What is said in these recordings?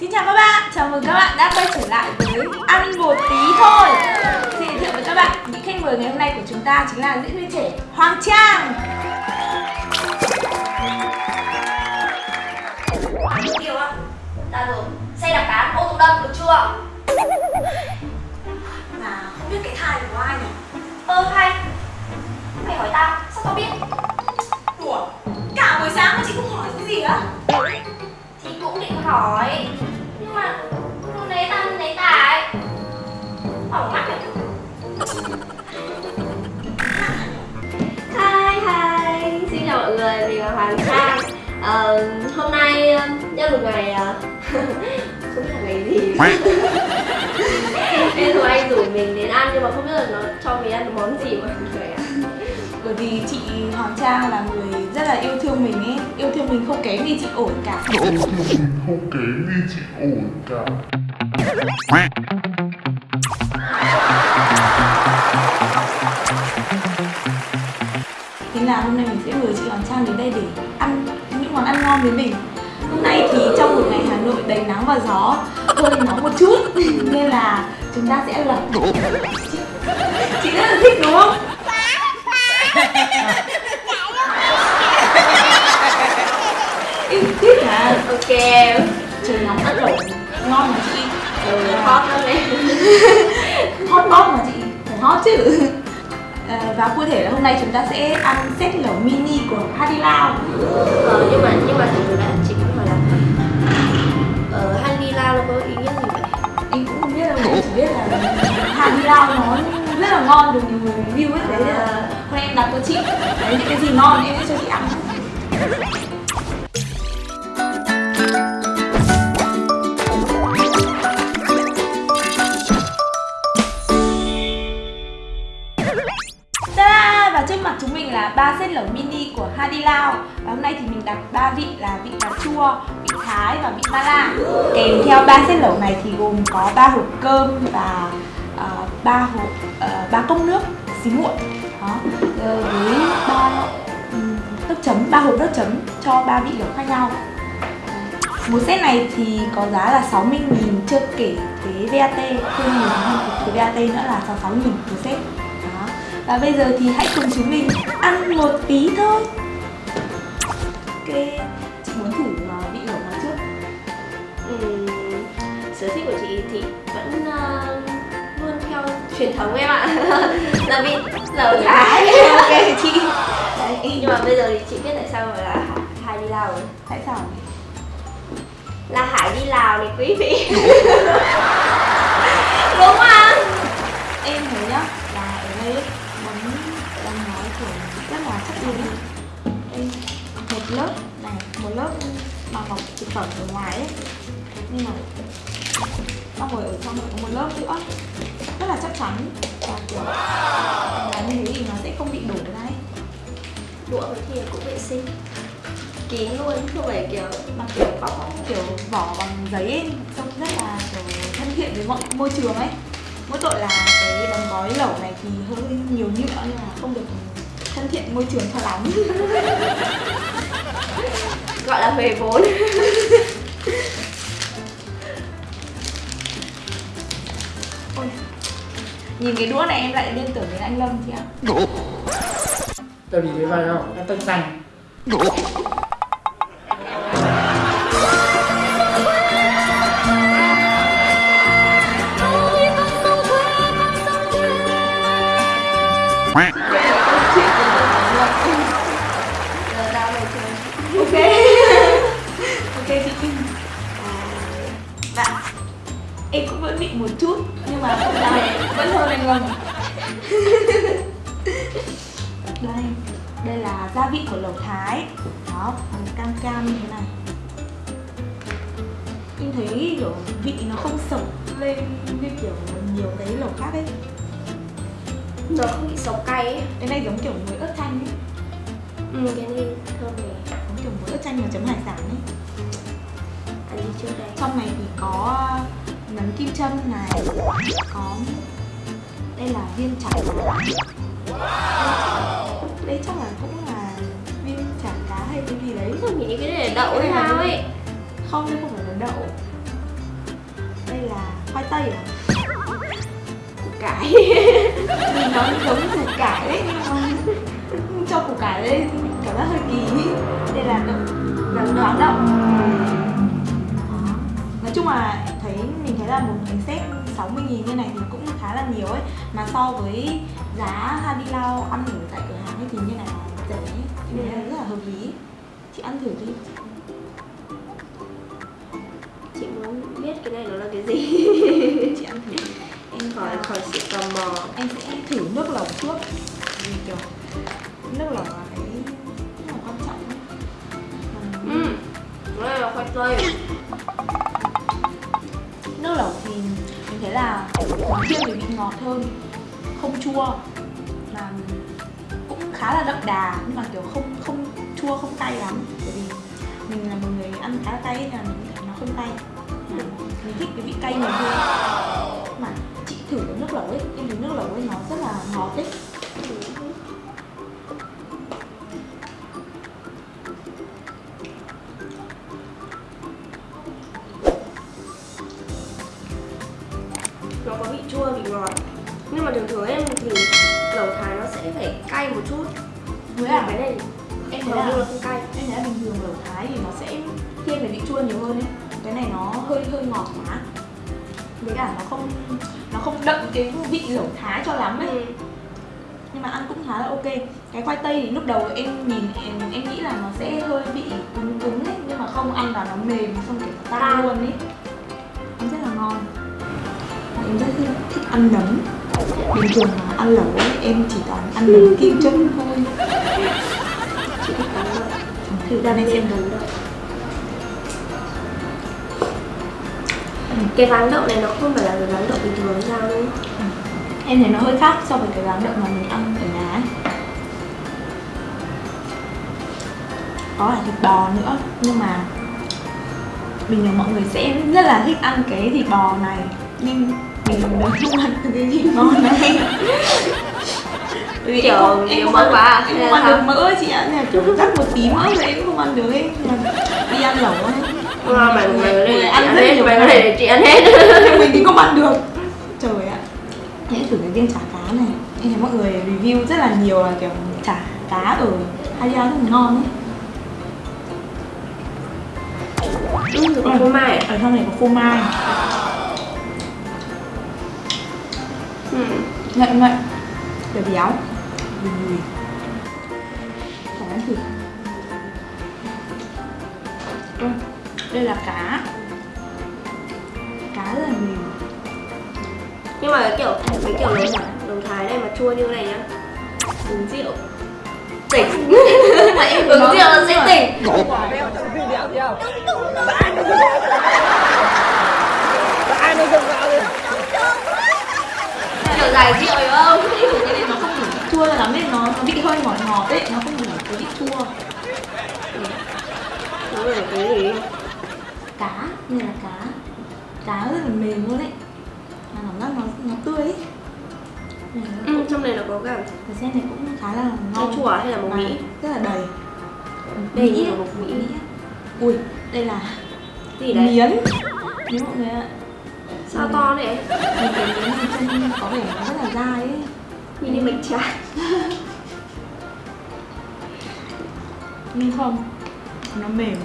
Xin chào các bạn, chào mừng các bạn đã quay trở lại với Ăn một tí thôi. Xin giới thiệu với các bạn, những khách mời ngày hôm nay của chúng ta chính là diễn viên trẻ Hoàng Trang. Tiêu á Ra rồi. Xe đạp cán, ô tô đâm được chưa? Mà không biết cái thai của ai nhỉ? Ơ hay. Mày hỏi tao, sao tao biết? Đùa, cả buổi sáng mà chị không hỏi cái gì á thì cũng định hỏi. Nhưng mà cô lấy tâm lấy tài Hỏng mắt rồi. Hi hi. Xin chào mọi người, mình là Hoàng Trang. Ờ, Hôm nay um, nhân một ngày cũng ờ, Không biết là ngày gì. Nên rồi anh rủ mình đến ăn nhưng mà không biết là nó cho mình ăn món gì mọi người. Bởi vì chị Hoàng Trang là người rất là yêu thương mình ấy. Yêu thương mình không kém gì chị ổn cả. Không kém đi chị ổn cả. Thế là hôm nay mình sẽ mời chị Hoàng Trang đến đây để ăn những món ăn ngon với mình. Hôm nay thì trong một ngày Hà Nội đầy nắng và gió hơi nóng một chút Nên là chúng ta sẽ chị, chị rất là thích đúng không? Thích à? Ok Trời nóng ăn lẩu ngon mà chị. Ừ, hot lắm đấy. Hot hot mà chị. Phải hot chứ. À, và cụ thể là hôm nay chúng ta sẽ ăn set lẩu mini của Hadi Lao. Ờ, nhưng mà nhưng mà thật sự là chị cũng hỏi là ờ, Handy Lao nó có ý nghĩa gì vậy? em cũng không biết đâu chỉ biết là Hadi Lao nó rất là ngon được nhiều người review ấy đấy là hôm nay em đặt cho chị. Đấy những cái gì ngon em sẽ cho chị ăn. Ta và trước mặt chúng mình là ba set lẩu mini của Hadi Lao. Và hôm nay thì mình đặt ba vị là vị cà chua, vị thái và vị mala. Kèm theo ba set lẩu này thì gồm có ba hộp cơm và Ờ, ba hộp ờ, ba cốc nước xí muội. Đó. Ờ, với ba nước chấm, ba hộp nước chấm cho ba vị lẩu khác nhau. Một set này thì có giá là 60.000 chưa kể thuế VAT, thêm một thuế cái VAT nữa là 66.000 một set. Đó. Và bây giờ thì hãy cùng chúng mình ăn một tí thôi Ok, chị muốn thử vị lẩu nào trước Ừ, sở thích của chị thì truyền thống em ạ. Là vị lẩu thái Ok chị. Đấy, em- nhưng mà bây giờ thì chị biết tại sao là Hải đi Lào rồi. Tại sao? là Hải đi Lào này quý vị. Đúng. Không? Em thấy nhá, là ở đây món đang nói kiểu rất là chất lượng. Một lớp này, một lớp bao bọc thực phẩm ở ngoài ấy. Nhưng mà xong rồi ở trong này có một lớp nữa là chắc chắn. Và kiểu là như thế thì nó sẽ không bị đổ ra ấy. Đũa với thìa cũng vệ sinh. Kín luôn không phải kiểu mà kiểu có kiểu vỏ bằng giấy ấy, trông rất là kiểu thân thiện với mọi môi trường ấy. Mỗi tội là cái đóng gói lẩu này thì hơi nhiều nhựa nhưng mà không được thân thiện môi trường cho lắm. Gọi là về vốn nhìn cái đũa này em lại liên tưởng đến anh Lâm chị ạ. Tao nhìn thấy vai không? Nó tân xanh. Kim dạ em cũng vẫn bị một chút nhưng mà vẫn hơn anh Lâm đây đây là gia vị của lẩu thái. Đó bằng cam cam như thế này. Em thấy kiểu vị nó không sộc lên như kiểu nhiều cái lẩu khác ấy. Nó không bị sống cay ấy. Cái này giống kiểu muối ớt chanh ấy. Ừ cái này thơm này giống kiểu muối ớt chanh mà chấm hải sản ấy. Ăn đi trước đây. Trong này thì có nấm kim châm này có đây là viên chả cá. Đây chắc là cũng là viên chả cá hay cái gì đấy. Không nghĩ cái này là đậu hay sao ấy. Không đây không phải là đậu. Đây là khoai tây à? Củ cải. Nhìn nó giống củ cải đấy nhưng mà cho củ cải đây cảm giác hơi kỳ. Đây là đậu rán đậu đậu. Nói chung là thấy mình thấy là một cái set 60 nghìn như này thì cũng khá là nhiều ấy mà so với giá Hadi Lao ăn ở tại cửa hàng ấy thì như này là rẻ thấy rất là hợp lý. Chị ăn thử đi. Chị muốn biết cái này nó là cái gì? Chị ăn thử em khỏi khỏi sự tò mò. Em sẽ thử nước lẩu trước. Vì kiểu nước lẩu là cái rất là quan trọng. Ừ. Đây là khoai tây thế thấy là nó thiên về vị ngọt hơn không chua mà cũng khá là đậm đà, nhưng mà kiểu không không chua, không cay lắm. Bởi vì mình là một người ăn khá cay là mình thấy nó không cay. Mà mình thích cái vị cay nhiều hơn. Mà chị thử cái nước lẩu ấy em thấy nước lẩu ấy nó rất là ngọt ấy. Cay một chút. Với là cái này. Em thấy là không cay. em thấy là bình thường lẩu thái thì nó sẽ thiên về vị chua nhiều hơn ấy cái này nó hơi hơi ngọt quá. Với cả nó không nó không đậm cái vị lẩu thái cho lắm ấy. Ừ. nhưng mà ăn cũng khá là ok. Cái khoai tây thì lúc đầu em nhìn em, em nghĩ là nó sẽ hơi bị cứng cứng ấy nhưng mà không ăn vào nó mềm xong kiểu nó tan luôn ấy. Ăn rất là ngon. Em rất thích ăn nấm bình thường ăn lẩu em chỉ toàn ăn nấm kim châm thôi. Chị thích cắn lợi thử ra đây xem cắn lợi cái rán đậu này nó không phải là cái rán đậu bình thường sao đâu em thấy nó hơi khác so với cái rán đậu mà mình ăn ở nhà ấy. có là thịt bò nữa nhưng mà bình thường mọi người sẽ rất là thích ăn cái thịt bò này. Nhưng mình đều không ăn được cái thịt bò này vì em nhiều mỡ quá à? em không ăn được mỡ chị ạ. Là kiểu rắc một tí mỡ rồi em cũng không ăn được ấy. Mà đi ăn lẩu ấy À, có mọi người thể ăn hết thể để chị ăn hết. Mình thì không ăn được. Trời ạ. Hãy thử cái viên chả cá này. Em thấy mọi người review rất là nhiều là kiểu chả cá ở Halia rất là ngon ấy. Ừ, có phô mai à? ở trong này có phô mai ừ. ngậy ngậy để béo. Bùi bùi phải ăn thử Ừ, đây là cá. Cá rất là mềm nhưng mà cái kiểu cái kiểu thái lẩu thái này mà chua như này nhá. Uống rượu. Tỉnh. Mà em uống nó- rượu là sẽ tỉnh kiểu giải rượu không? Cái này nó không đủ vị chua lắm nên nó, nó vị hơi ngọt ngọt ấy nó không đủ cái vị chua. Nó là cái gì? Cá này là cá. Cá rất là mềm luôn ấy. Mà cảm giác nó nó tươi ấy. Nó ừ, trong này nó có cả cái sen này cũng khá là ngon. chua hay là mộc mỹ? rất là đầy. Mỹ như mộc Mỹ. ui đây là gì đấy miến miến mọi người ạ sao to này Mình cái trông có vẻ nó rất là dai ấy. Nhìn như bánh tráng. Nhưng không nó mềm.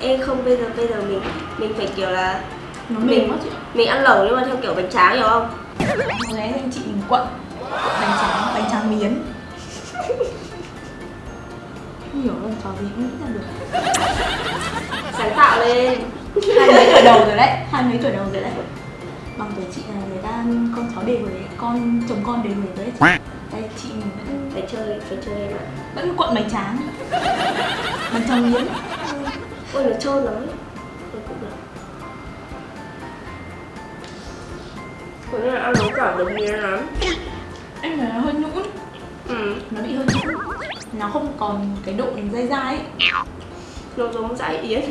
Em không bây giờ bây giờ mình mình phải kiểu là nó Mình- mềm quá chị. mình ăn lẩu nhưng mà theo kiểu bánh tráng hiểu không? Người anh chị mình quận. Bánh tráng bánh tráng miến. Không hiểu đâu trò gì cũng nghĩ ra được. Sáng tạo lên. Hai mấy tuổi đầu rồi đấy. Hai mấy tuổi đầu rồi đấy bằng tuổi chị là người ta con cháu đề huế con chồng con đề huế rồi đấy đây chị mình vẫn phải chơi phải chơi vẫn cuộn bánh tráng bánh tráng miến ôi nó trơn lắm. Ấy Ôi, cũng Cũng như là ăn nấu cả được miếng lắm. Em thấy nó hơi nhũn. Ừ, nó bị hơi nhũn. Nó không còn cái độ dai dai ấy. Nó giống dãi yến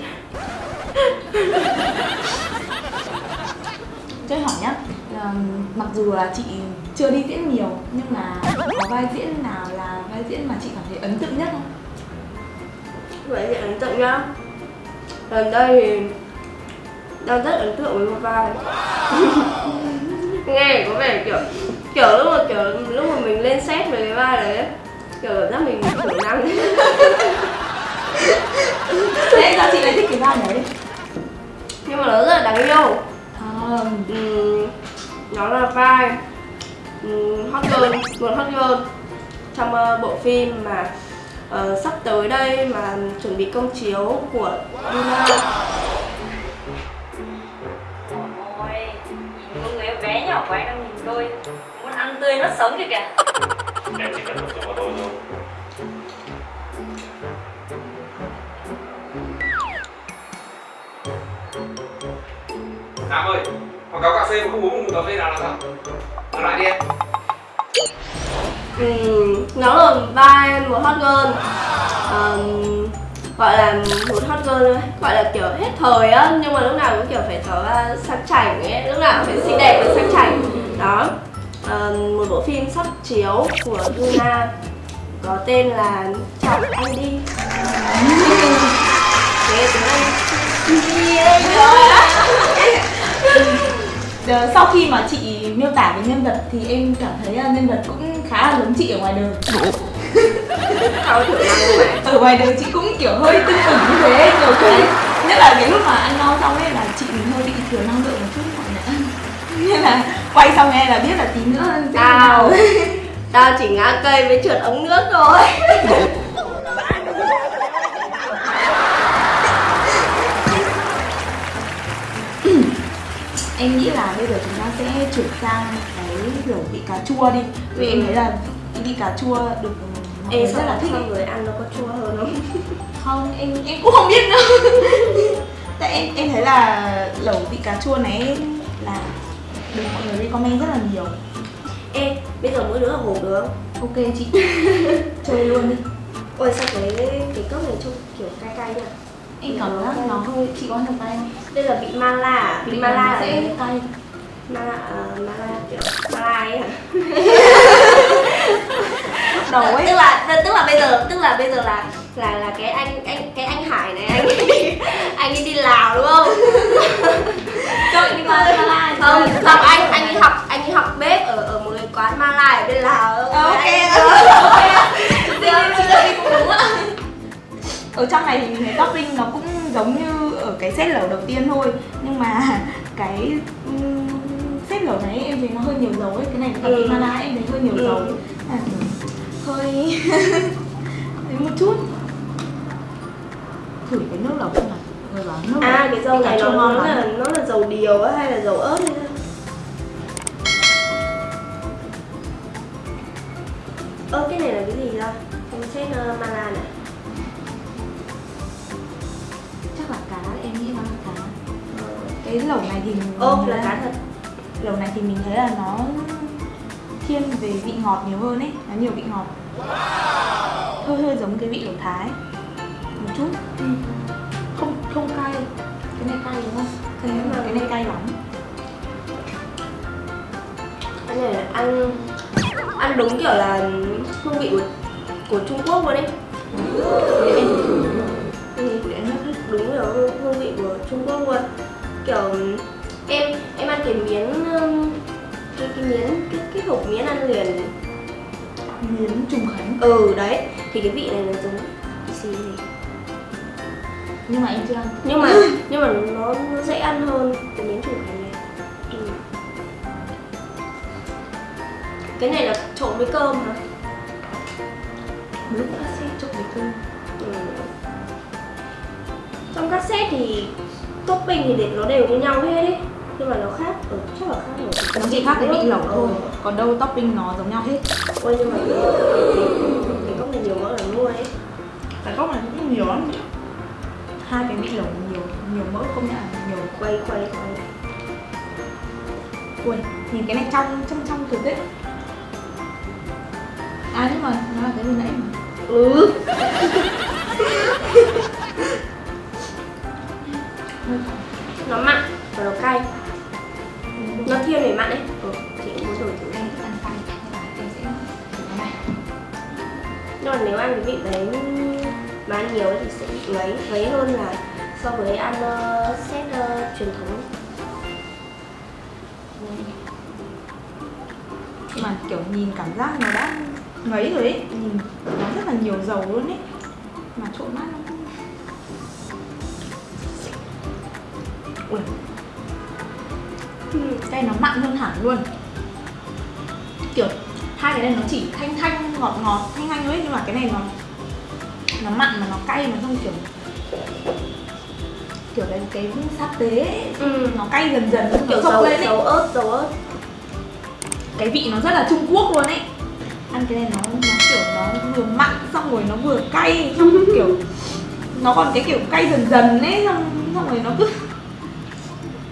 chơi hỏi nhá. Là mặc dù là chị chưa đi diễn nhiều nhưng mà có vai diễn nào là vai diễn mà chị cảm thấy ấn tượng nhất không? Vậy thì ấn tượng nhá. Lần đây thì đang rất ấn tượng với một vai. Nghe có vẻ kiểu kiểu lúc mà kiểu lúc mà mình lên xét về cái vai đấy kiểu cảm giác mình thiểu năng. Thế sao chị lại thích cái vai đấy? Nhưng mà nó rất là đáng yêu nó là vai um, hot girl một hot girl. Trong ờ, bộ phim mà ờ, sắp tới đây mà chuẩn bị công chiếu của Luna. Ôi, người em bé nhỏ của anh đang nhìn tôi Muốn ăn tươi nuốt sống kìa kìa. Em chỉ cần tập trung vào tôi thôi Nam ơi, quảng cáo cà phê mà không uống một cà phê nào là sao? Nói lại đi em. Ừm, nó là vai một hot girl. Ờm, gọi là một hot girl thôi, gọi là kiểu hết thời á nhưng mà lúc nào cũng kiểu phải tỏ ra sang chảnh ấy lúc nào cũng phải xinh đẹp và sang chảnh. Đó Ờm, một bộ phim sắp chiếu của Luna có tên là chọn anh đi. Thế tiếng Anh sau khi mà chị miêu tả về nhân vật thì em cảm thấy là nhân vật cũng khá là giống chị ở ngoài đời. Ở ngoài đời chị cũng kiểu hơi tưng ửng như thế kiểu cái nhất là cái lúc mà ăn no xong ấy là chị mình hơi bị thiếu năng lượng một chút mọi người nên là quay xong nghe là biết là tí nữa Tao. Tao chỉ ngã cây với trượt ống nước thôi em nghĩ là bây giờ chúng ta sẽ chuyển sang cái kiểu vị cà chua đi vì Ừ. em thấy là vị cà chua được mọi người sao rất là là thích xong rồi ăn nó có chua hơn không? không em em cũng không biết nữa tại em em thấy là lẩu vị cà chua này là được mọi người recommend rất là nhiều Ê, bây giờ mỗi đứa hộp được không? ok chị chơi luôn đi Ôi sao cái cái cốc này trông kiểu cay cay nhỉ? em cảm giác nó hơi chị có được tay không Đây là vị mala. À? Vị mala sẽ cay mala, uh, mala kiểu mala ấy hả? đầu ấy. Tức là tức là bây giờ tức là bây giờ là là là cái anh anh cái anh Hải này anh ấy, anh đi Lào đúng không? Trời nhưng mà Mala thì không không anh anh ấy học anh ấy học bếp ở ở một cái quán Mala ở bên Lào. Ok. Đúng ạ ở trong này thì topping nó cũng giống như cái set lẩu đầu tiên thôi nhưng mà cái ừm, set lẩu này em thấy nó hơi nhiều dầu ấy cái này cái Ừ. ừ. mala em thấy hơi nhiều Ừ. dầu à, hơi thấy một chút thử cái nước lẩu xem nào người bảo nước À cái dầu này nó, nó là nó là dầu điều á hay là dầu ớt ấy? Ơ cái này là cái gì ra? Em xét uh, mala này cái lẩu này thì mình Ô thấy là cá thật. lẩu này thì mình thấy là nó thiên về vị ngọt nhiều hơn ấy nó nhiều vị ngọt. Hơi hơi giống cái vị lẩu thái. Một chút. Ừ. không không cay. Cái này cay đúng không? Cái này, cái này cay lắm. Cái này là ăn ăn đúng kiểu là hương vị của của Trung Quốc luôn đấy để em thử ừ. để em hết Đúng kiểu hương, hương vị của Trung Quốc luôn Kiểu em em ăn cái miếng um, cái, cái miếng cái, cái hộp miếng ăn liền. Miếng trùng khánh. Ừ đấy. Thì cái vị này nó giống xì này nhưng mà em chưa ăn. Nhưng mà nhưng mà nó, nó dễ ăn hơn cái miếng trùng khánh này. Ừ. cái này là trộn với cơm hả? Lúc cassette trộn với cơm. Ừ. trong cassette thì topping thì để nó đều như nhau hết ấy nhưng mà nó khác ừ, chắc là khác rồi. Nó chỉ khác cái vị lẩu Ừ. thôi còn đâu topping nó giống nhau hết. Ôi nhưng mà cái, cốc này nhiều mỡ là mua ấy. Cái gốc này cũng nhiều lắm. Hai cái vị lẩu nhiều nhiều mỡ không nhận là nhiều. Quay quay quay. Ui, nhìn cái này trong trong trong cực ấy À nhưng mà nó là cái vừa nãy mà. Ừ nó mặn và nó cay. Nó thiên về mặn ấy ừ, chị cũng muốn đổi thử Em. Ăn cay em sẽ thử cái này nhưng mà nếu ăn cái vị đấy mà ăn nhiều ấy thì sẽ bị ngấy ngấy hơn là so với ăn uh, set uh, truyền thống. Mà kiểu nhìn cảm giác nó đã ngấy rồi ấy nhìn nó rất là nhiều dầu luôn ấy. Mà trộn mát ui. Cái nó mặn hơn hẳn luôn. Kiểu hai cái này nó chỉ thanh thanh ngọt ngọt thanh thanh thôi nhưng mà cái này nó nó mặn mà nó cay mà không kiểu kiểu cái cái sa tế ấy, ừ. nó cay dần dần nó kiểu dầu, lên dầu ớt dầu ớt. Cái vị nó rất là Trung Quốc luôn ấy. Ăn cái này nó nó kiểu nó vừa mặn xong rồi nó vừa cay xong kiểu nó còn cái kiểu cay dần dần ấy xong xong rồi nó cứ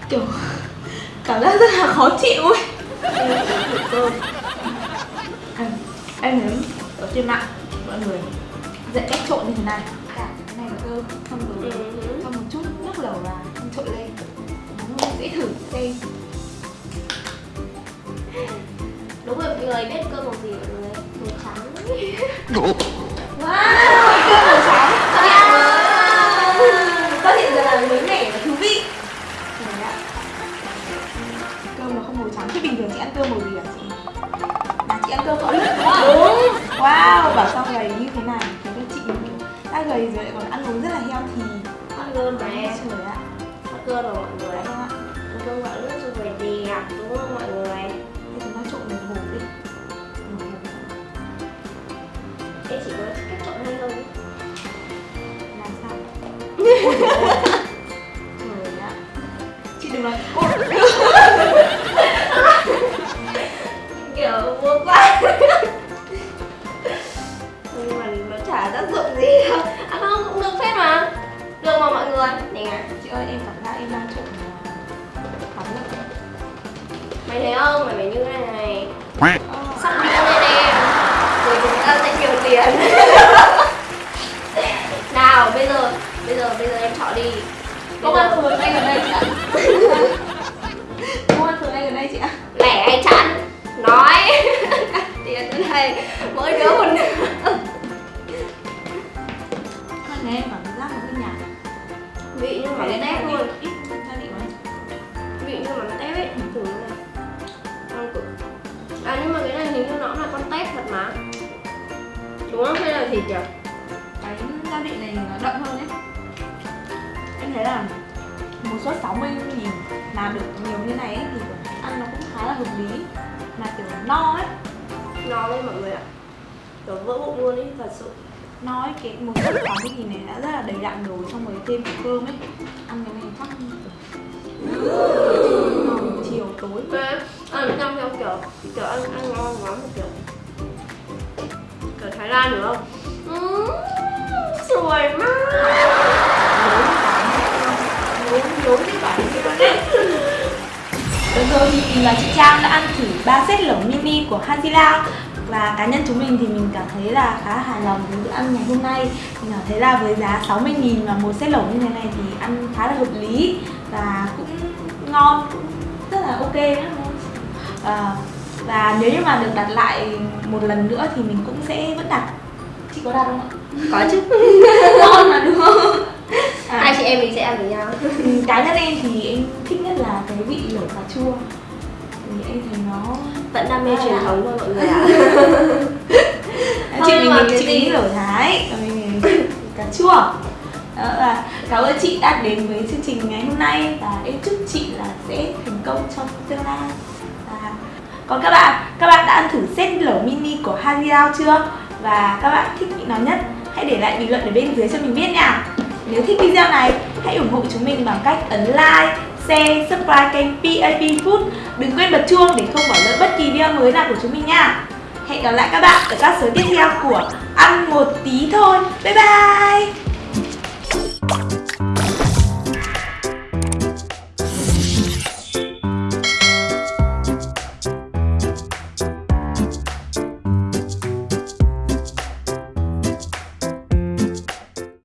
kiểu cảm giác rất là khó chịu ấy. Em em thấy ở trên mạng mọi người dạy cách trộn như thế này. Cả cái này là cơm xong rồi Ừ. cho một chút nước lẩu vào xong trộn lên. Nó dễ thử xem đúng rồi mọi người biết cơm màu gì mọi người. Màu trắng. Wow, Wow, bảo sao gầy như thế này? Thế các chị đã gầy rồi lại còn ăn uống rất là healthy. Hot girl mà Đấy, trời ạ. Hot girl mà mọi người. Ăn cơm gạo lứt rồi phải đẹp đúng không mọi người? Thế chúng ta trộn một hộp đi. Em chỉ có cách trộn hay thôi làm sao? Trời ạ. Chị đừng nói Công an phường ngay gần đây chị ạ? Công an phường ngay gần đây chị ạ? Lẻ hay chẵn nói. Tiền đến đây mỗi đứa một này em cảm giác nó hơi nhạt vị như Phải mắm đến tép luôn Ít gia vị mấy? Vị như mắm tép ấy thử này ăn cực. À nhưng mà cái này hình như nó là con tép thật mà. Đúng không? Hay là thịt nhỉ? Cái gia vị này nó đậm hơn ấy Em thấy là một suất 60 nghìn mà được nhiều như này ấy, thì ăn nó cũng khá là hợp lý. Mà kiểu no ấy. No lên mọi người ạ. Kiểu vỡ bụng luôn ấy thật sự. No ấy cái một suất 60 nghìn này đã rất là đầy đặn rồi xong rồi thêm cả cơm ấy. Ăn cái này chắc chiều tối. Thế ăn trong theo kiểu kiểu ăn ăn ngon lắm một kiểu kiểu Thái Lan được không? Ừm, sủi mát Đấy Vừa rồi thì mình và chị Trang đã ăn thử 3 set lẩu mini của Haji Lao và cá nhân chúng mình thì mình cảm thấy là khá hài lòng với bữa ăn ngày hôm nay. Mình cảm thấy là với giá 60.000 và một set lẩu như thế này thì ăn khá là hợp lý và cũng ngon cũng rất là ok nữa à, và nếu như mà được đặt lại một lần nữa thì mình cũng sẽ vẫn đặt. Chị có đặt không ạ? Có chứ. Ngon mà đúng không à, Hai chị em mình sẽ ăn với nhau. Cá nhân em thì em thích nhất là cái vị lẩu cà chua. Thì em thấy nó Vẫn đam mê truyền thống thôi mọi người ạ. Chị mình mình chị lẩu thái. Mình cà chua. Đó và cảm ơn chị đã đến với chương trình ngày hôm nay. Và em chúc chị là sẽ thành công trong tương lai. Và còn các bạn các bạn đã ăn thử set lẩu mini của Hadiao chưa? Và các bạn thích vị nào nhất? Hãy để lại bình luận ở bên dưới cho mình biết nha nếu thích video này, hãy ủng hộ chúng mình bằng cách ấn like, share, subscribe kênh PAP Food. Đừng quên bật chuông để không bỏ lỡ bất kỳ video mới nào của chúng mình nha. Hẹn gặp lại các bạn ở các số tiếp theo của Ăn một tí thôi. Bye bye!